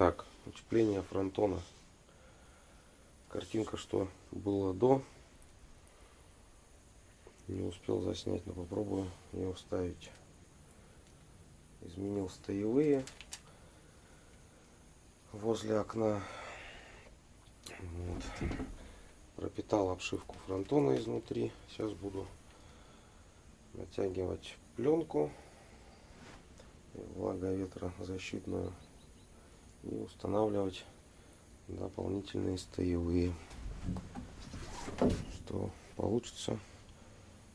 Так, утепление фронтона. Картинка, что было до. Не успел заснять, но попробую ее вставить. Изменил стоевые возле окна. Вот. Пропитал обшивку фронтона изнутри. Сейчас буду натягивать пленку влаговетрозащитную и устанавливать дополнительные стоевые. Что получится,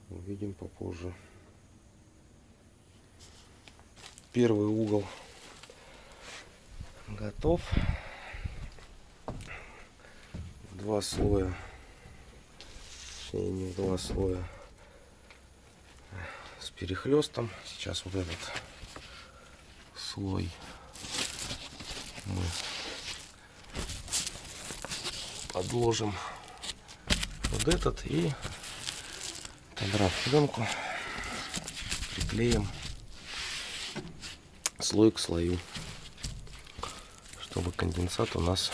увидим попозже. Первый угол готов. Два слоя, точнее не два слоя, с перехлестом. Сейчас вот этот слой мы подложим вот этот и подрав пленку приклеим слой к слою чтобы конденсат у нас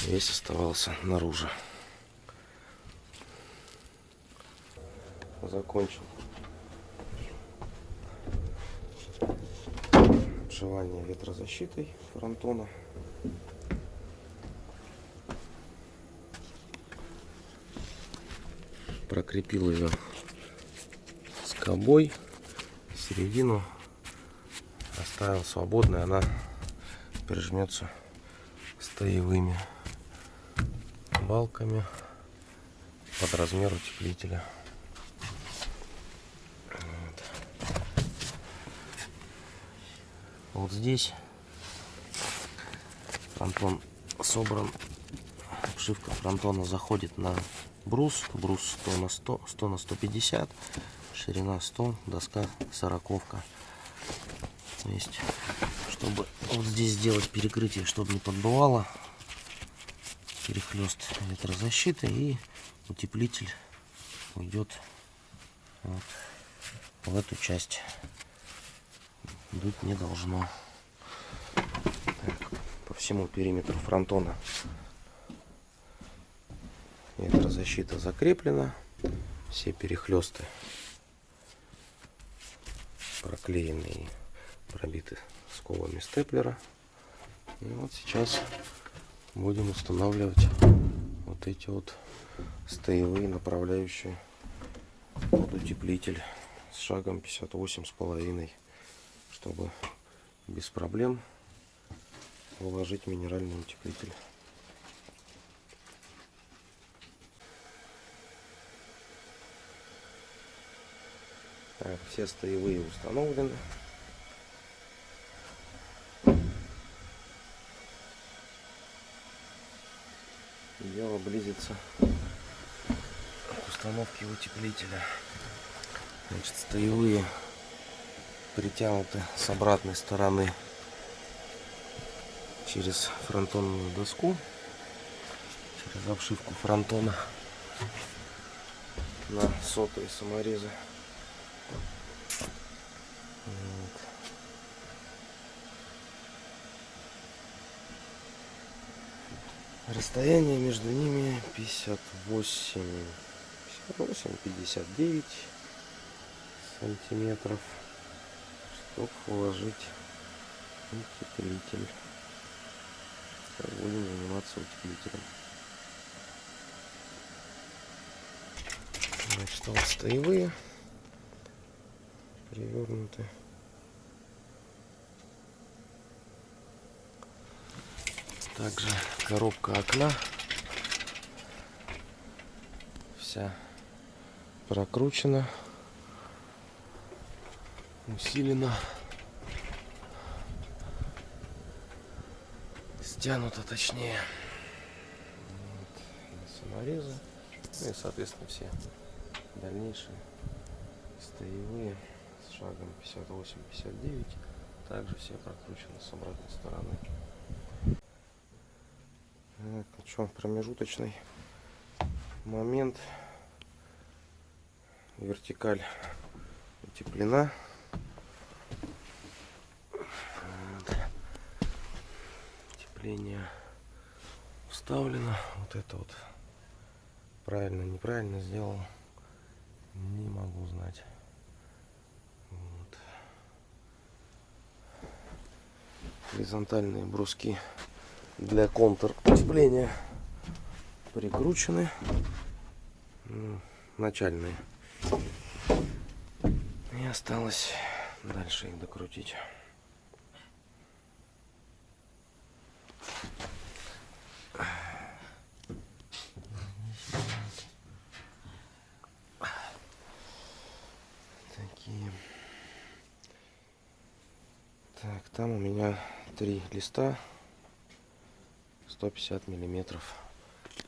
весь оставался наружу. Закончил обшивание ветрозащитой фронтона. Прокрепил ее скобой середину оставил свободной она прижмется стоевыми балками под размер утеплителя вот здесь фронтон собран обшивка фронтона заходит на брус. Брус 100 на 100, 100 на 150, ширина 100, доска 40. То есть, чтобы вот здесь сделать перекрытие, чтобы не подбывало, перехлест ветрозащиты и утеплитель уйдет вот в эту часть. Дуть не должно. Так, по всему периметру фронтона Ветрозащита закреплена. Все перехлесты проклеены и пробиты скобами степлера. И вот сейчас будем устанавливать вот эти вот стоевые направляющие утеплитель с шагом 58 с половиной чтобы без проблем уложить минеральный утеплитель Так, все стоевые установлены. Дело близится к установке утеплителя. Значит, стоевые притянуты с обратной стороны через фронтонную доску, через обшивку фронтона на сотые саморезы. Расстояние между ними 58, 58, 59 сантиметров, чтобы уложить утеплитель. Будем заниматься утеплителем. Значит, вот стоевые перевернуты. Также коробка окна вся прокручена, усилена, стянута точнее. Вот, саморезы. Ну и соответственно все дальнейшие стоевые с шагом 58-59 также все прокручены с обратной стороны. Так, ну промежуточный момент. Вертикаль утеплена. Утепление вставлено. Вот это вот правильно, неправильно сделал. Не могу знать. Вот. Горизонтальные бруски для контур утепления прикручены. Ну, начальные. И осталось дальше их докрутить. Такие. Так, там у меня три листа 150 миллиметров.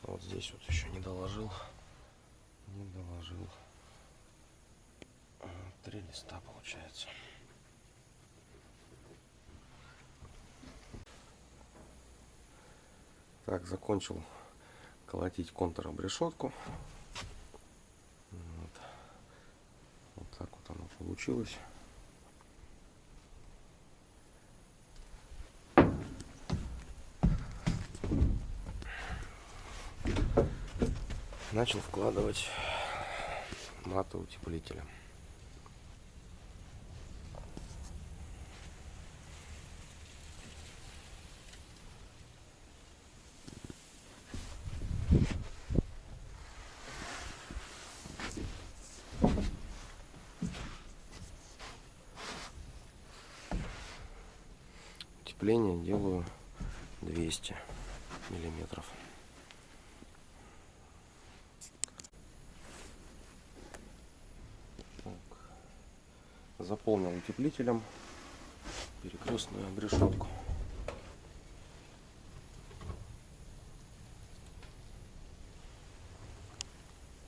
Вот здесь вот еще не доложил. Не доложил. Три листа получается. Так, закончил колотить контуром решетку. Вот. вот так вот оно получилось. Начал вкладывать маты утеплителя. Утепление делаю 200 миллиметров. Заполнил утеплителем перекрестную обрешетку.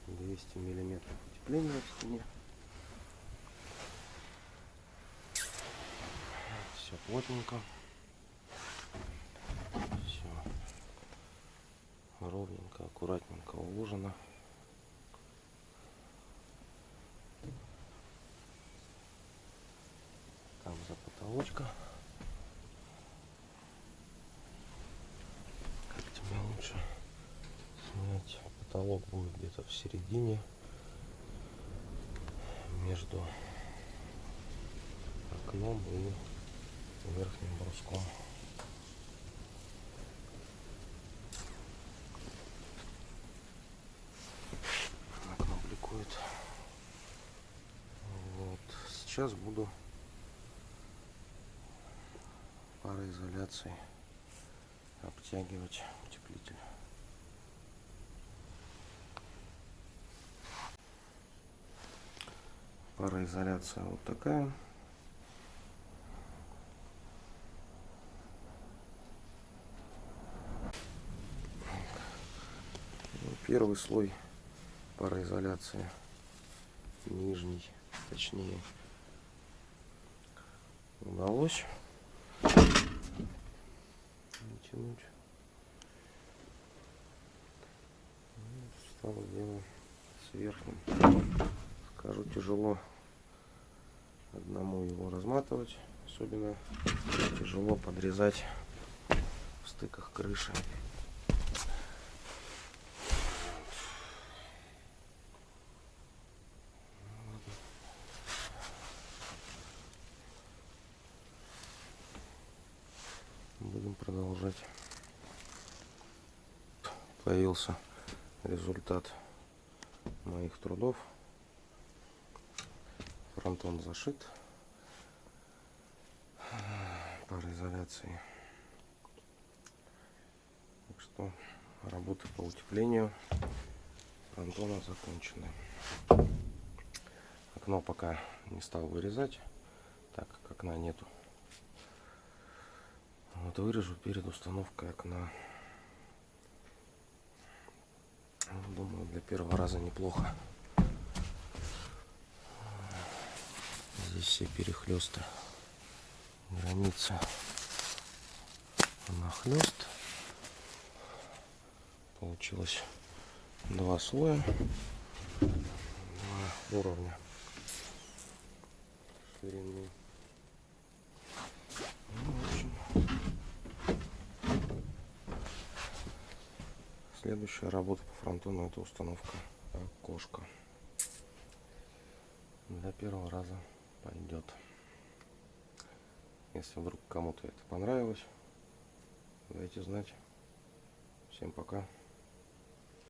Двести миллиметров утепления в стене. Все плотненько. Все ровненько, аккуратненько уложено. Потолочка. Как тебя лучше снять? Потолок будет где-то в середине между окном и верхним бруском. Окно бликует. Вот. Сейчас буду пароизоляцией обтягивать утеплитель. Пароизоляция вот такая. Ну, первый слой пароизоляции нижний, точнее, удалось тянуть. Стало дело с верхним. Скажу, тяжело одному его разматывать. Особенно тяжело подрезать в стыках крыши. будем продолжать. Появился результат моих трудов. Фронтон зашит пароизоляцией. Так что работы по утеплению фронтона закончены. Окно пока не стал вырезать, так как окна нету. Вот вырежу перед установкой окна. Думаю, для первого раза неплохо. Здесь все перехлесты. Граница нахлест. Получилось два слоя, два уровня ширины. Следующая работа по фронтону это установка окошка. Для первого раза пойдет. Если вдруг кому-то это понравилось, дайте знать. Всем пока.